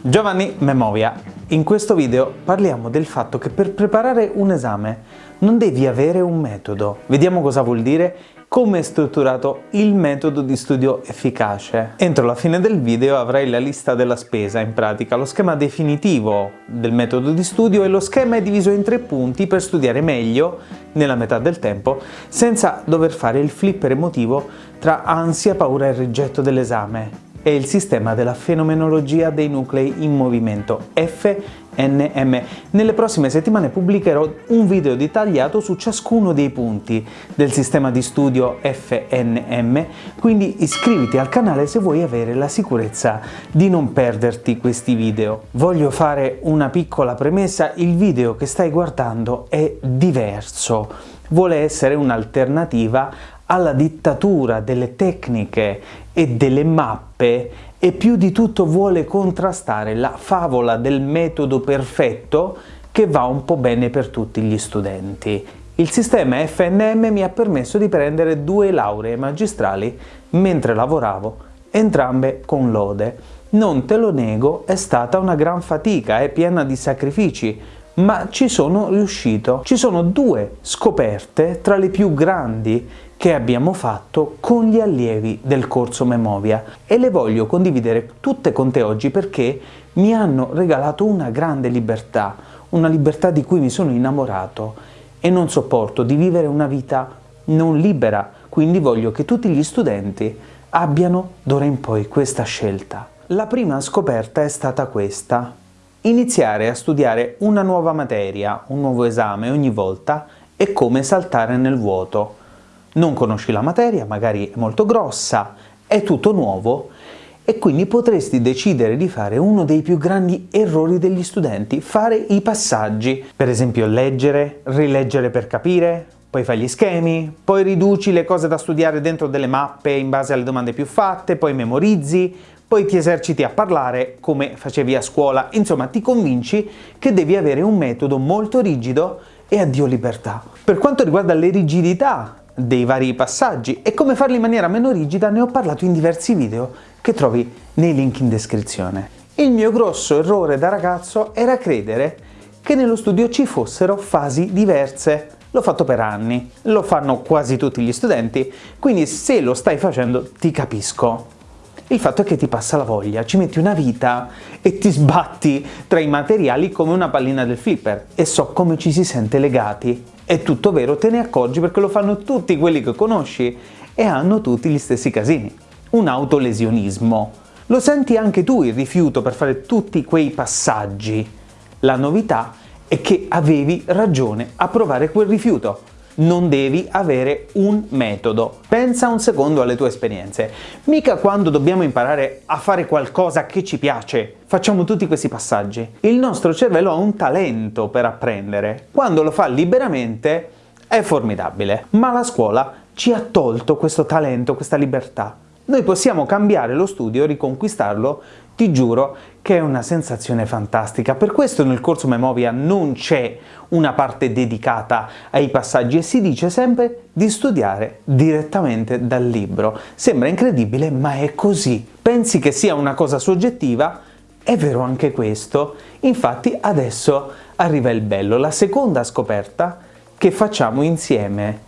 Giovanni Memovia. In questo video parliamo del fatto che per preparare un esame non devi avere un metodo. Vediamo cosa vuol dire, come è strutturato il metodo di studio efficace. Entro la fine del video avrai la lista della spesa, in pratica lo schema definitivo del metodo di studio e lo schema è diviso in tre punti per studiare meglio nella metà del tempo senza dover fare il flipper emotivo tra ansia, paura e rigetto dell'esame è il sistema della fenomenologia dei nuclei in movimento, FNM. Nelle prossime settimane pubblicherò un video dettagliato su ciascuno dei punti del sistema di studio FNM, quindi iscriviti al canale se vuoi avere la sicurezza di non perderti questi video. Voglio fare una piccola premessa, il video che stai guardando è diverso, vuole essere un'alternativa alla dittatura delle tecniche e delle mappe e più di tutto vuole contrastare la favola del metodo perfetto che va un po' bene per tutti gli studenti. Il sistema FNM mi ha permesso di prendere due lauree magistrali mentre lavoravo, entrambe con lode. Non te lo nego, è stata una gran fatica, è piena di sacrifici, ma ci sono riuscito. Ci sono due scoperte tra le più grandi che abbiamo fatto con gli allievi del corso Memovia e le voglio condividere tutte con te oggi perché mi hanno regalato una grande libertà, una libertà di cui mi sono innamorato e non sopporto di vivere una vita non libera, quindi voglio che tutti gli studenti abbiano d'ora in poi questa scelta. La prima scoperta è stata questa. Iniziare a studiare una nuova materia, un nuovo esame ogni volta è come saltare nel vuoto non conosci la materia, magari è molto grossa, è tutto nuovo e quindi potresti decidere di fare uno dei più grandi errori degli studenti, fare i passaggi. Per esempio leggere, rileggere per capire, poi fai gli schemi, poi riduci le cose da studiare dentro delle mappe in base alle domande più fatte, poi memorizzi, poi ti eserciti a parlare come facevi a scuola, insomma ti convinci che devi avere un metodo molto rigido e addio libertà. Per quanto riguarda le rigidità dei vari passaggi e come farli in maniera meno rigida ne ho parlato in diversi video che trovi nei link in descrizione. Il mio grosso errore da ragazzo era credere che nello studio ci fossero fasi diverse. L'ho fatto per anni, lo fanno quasi tutti gli studenti, quindi se lo stai facendo ti capisco. Il fatto è che ti passa la voglia, ci metti una vita e ti sbatti tra i materiali come una pallina del flipper e so come ci si sente legati è tutto vero, te ne accorgi perché lo fanno tutti quelli che conosci e hanno tutti gli stessi casini. Un autolesionismo. Lo senti anche tu il rifiuto per fare tutti quei passaggi. La novità è che avevi ragione a provare quel rifiuto non devi avere un metodo. Pensa un secondo alle tue esperienze. Mica quando dobbiamo imparare a fare qualcosa che ci piace, facciamo tutti questi passaggi. Il nostro cervello ha un talento per apprendere. Quando lo fa liberamente è formidabile. Ma la scuola ci ha tolto questo talento, questa libertà. Noi possiamo cambiare lo studio, riconquistarlo, ti giuro che è una sensazione fantastica. Per questo nel corso Memovia non c'è una parte dedicata ai passaggi e si dice sempre di studiare direttamente dal libro. Sembra incredibile, ma è così. Pensi che sia una cosa soggettiva? È vero anche questo. Infatti adesso arriva il bello, la seconda scoperta che facciamo insieme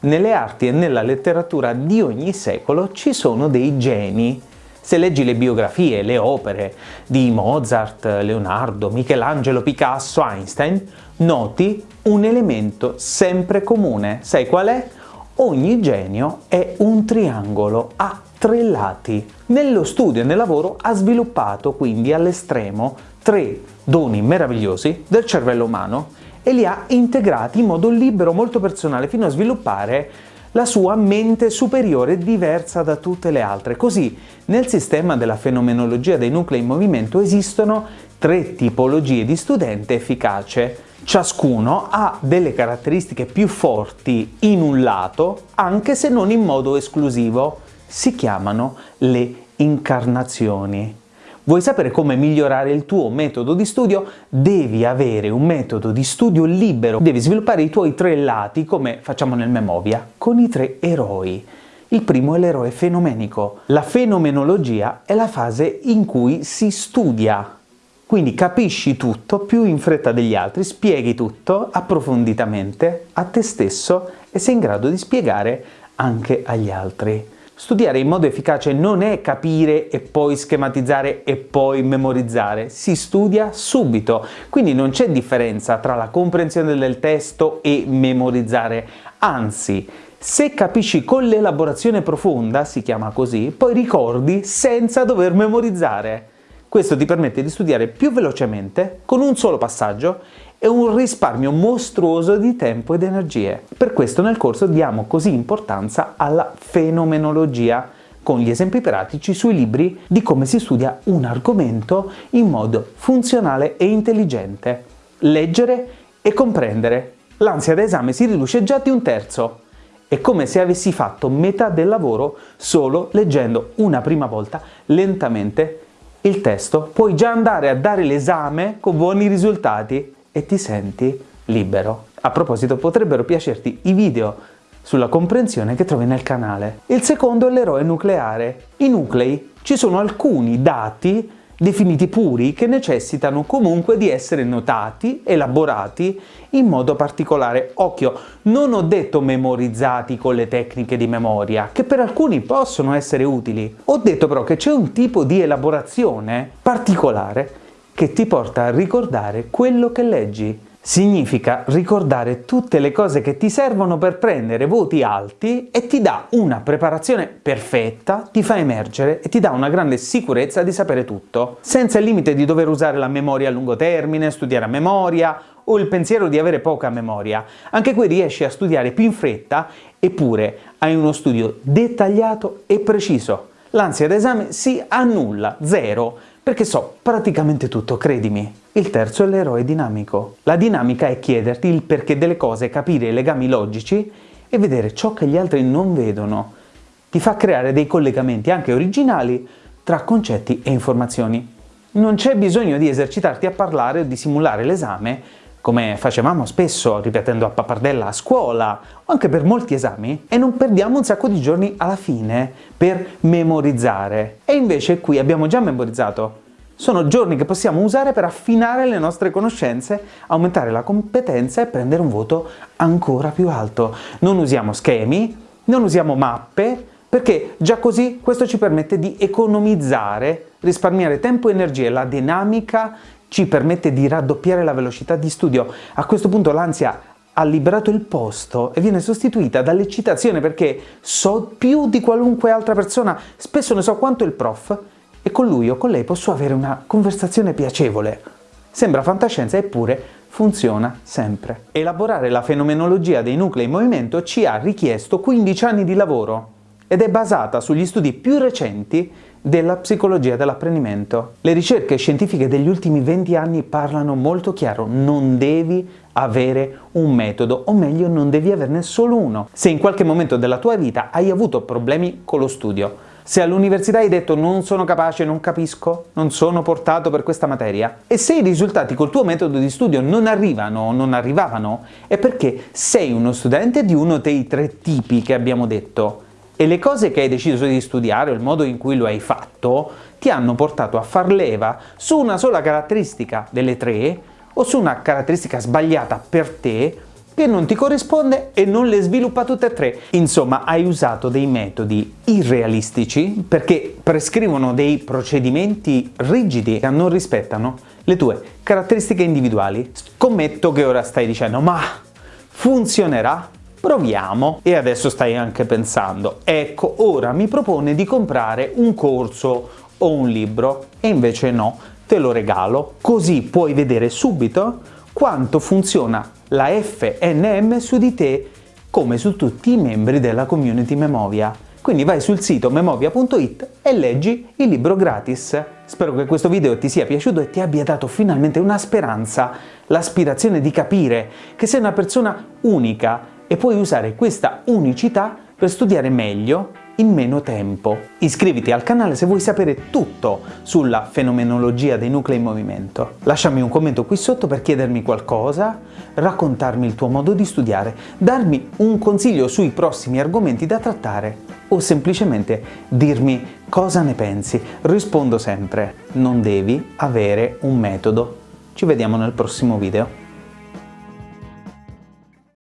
nelle arti e nella letteratura di ogni secolo ci sono dei geni. Se leggi le biografie, le opere di Mozart, Leonardo, Michelangelo, Picasso, Einstein, noti un elemento sempre comune. Sai qual è? Ogni genio è un triangolo a tre lati. Nello studio e nel lavoro ha sviluppato quindi all'estremo tre doni meravigliosi del cervello umano e li ha integrati in modo libero, molto personale, fino a sviluppare la sua mente superiore diversa da tutte le altre. Così, nel sistema della fenomenologia dei nuclei in movimento esistono tre tipologie di studente efficace. Ciascuno ha delle caratteristiche più forti in un lato, anche se non in modo esclusivo. Si chiamano le incarnazioni. Vuoi sapere come migliorare il tuo metodo di studio? Devi avere un metodo di studio libero, devi sviluppare i tuoi tre lati, come facciamo nel Memovia, con i tre eroi. Il primo è l'eroe fenomenico. La fenomenologia è la fase in cui si studia Quindi capisci tutto più in fretta degli altri, spieghi tutto approfonditamente a te stesso e sei in grado di spiegare anche agli altri. Studiare in modo efficace non è capire e poi schematizzare e poi memorizzare, si studia subito, quindi non c'è differenza tra la comprensione del testo e memorizzare, anzi se capisci con l'elaborazione profonda, si chiama così, poi ricordi senza dover memorizzare. Questo ti permette di studiare più velocemente, con un solo passaggio, e un risparmio mostruoso di tempo ed energie. Per questo nel corso diamo così importanza alla fenomenologia, con gli esempi pratici sui libri di come si studia un argomento in modo funzionale e intelligente. Leggere e comprendere. L'ansia da esame si riduce già di un terzo. È come se avessi fatto metà del lavoro solo leggendo una prima volta lentamente il testo. Puoi già andare a dare l'esame con buoni risultati e ti senti libero. A proposito, potrebbero piacerti i video sulla comprensione che trovi nel canale. Il secondo è l'eroe nucleare. I nuclei ci sono alcuni dati definiti puri che necessitano comunque di essere notati, elaborati in modo particolare. Occhio, non ho detto memorizzati con le tecniche di memoria, che per alcuni possono essere utili. Ho detto però che c'è un tipo di elaborazione particolare che ti porta a ricordare quello che leggi. Significa ricordare tutte le cose che ti servono per prendere voti alti e ti dà una preparazione perfetta, ti fa emergere e ti dà una grande sicurezza di sapere tutto, senza il limite di dover usare la memoria a lungo termine, studiare a memoria o il pensiero di avere poca memoria. Anche qui riesci a studiare più in fretta eppure hai uno studio dettagliato e preciso. L'ansia d'esame si annulla, zero, perché so praticamente tutto, credimi. Il terzo è l'eroe dinamico. La dinamica è chiederti il perché delle cose, capire i legami logici e vedere ciò che gli altri non vedono. Ti fa creare dei collegamenti anche originali tra concetti e informazioni. Non c'è bisogno di esercitarti a parlare o di simulare l'esame come facevamo spesso ripetendo a pappardella a scuola o anche per molti esami, e non perdiamo un sacco di giorni alla fine per memorizzare. E invece qui abbiamo già memorizzato. Sono giorni che possiamo usare per affinare le nostre conoscenze, aumentare la competenza e prendere un voto ancora più alto. Non usiamo schemi, non usiamo mappe, perché già così questo ci permette di economizzare, risparmiare tempo e energie. La dinamica ci permette di raddoppiare la velocità di studio. A questo punto l'ansia ha liberato il posto e viene sostituita dall'eccitazione perché so più di qualunque altra persona, spesso ne so quanto il prof, e con lui o con lei posso avere una conversazione piacevole. Sembra fantascienza, eppure funziona sempre. Elaborare la fenomenologia dei nuclei in movimento ci ha richiesto 15 anni di lavoro ed è basata sugli studi più recenti della psicologia dell'apprendimento. Le ricerche scientifiche degli ultimi 20 anni parlano molto chiaro, non devi avere un metodo, o meglio non devi averne solo uno. Se in qualche momento della tua vita hai avuto problemi con lo studio, se all'università hai detto non sono capace, non capisco, non sono portato per questa materia, e se i risultati col tuo metodo di studio non arrivano o non arrivavano, è perché sei uno studente di uno dei tre tipi che abbiamo detto, e le cose che hai deciso di studiare o il modo in cui lo hai fatto ti hanno portato a far leva su una sola caratteristica delle tre o su una caratteristica sbagliata per te che non ti corrisponde e non le sviluppa tutte e tre. Insomma, hai usato dei metodi irrealistici perché prescrivono dei procedimenti rigidi che non rispettano le tue caratteristiche individuali. Scommetto che ora stai dicendo ma funzionerà? Proviamo! E adesso stai anche pensando, ecco, ora mi propone di comprare un corso o un libro, e invece no, te lo regalo, così puoi vedere subito quanto funziona la FNM su di te come su tutti i membri della community Memovia. Quindi vai sul sito memovia.it e leggi il libro gratis. Spero che questo video ti sia piaciuto e ti abbia dato finalmente una speranza, l'aspirazione di capire che sei una persona unica e puoi usare questa unicità per studiare meglio, in meno tempo. Iscriviti al canale se vuoi sapere tutto sulla fenomenologia dei nuclei in movimento. Lasciami un commento qui sotto per chiedermi qualcosa, raccontarmi il tuo modo di studiare, darmi un consiglio sui prossimi argomenti da trattare o semplicemente dirmi cosa ne pensi. Rispondo sempre, non devi avere un metodo. Ci vediamo nel prossimo video.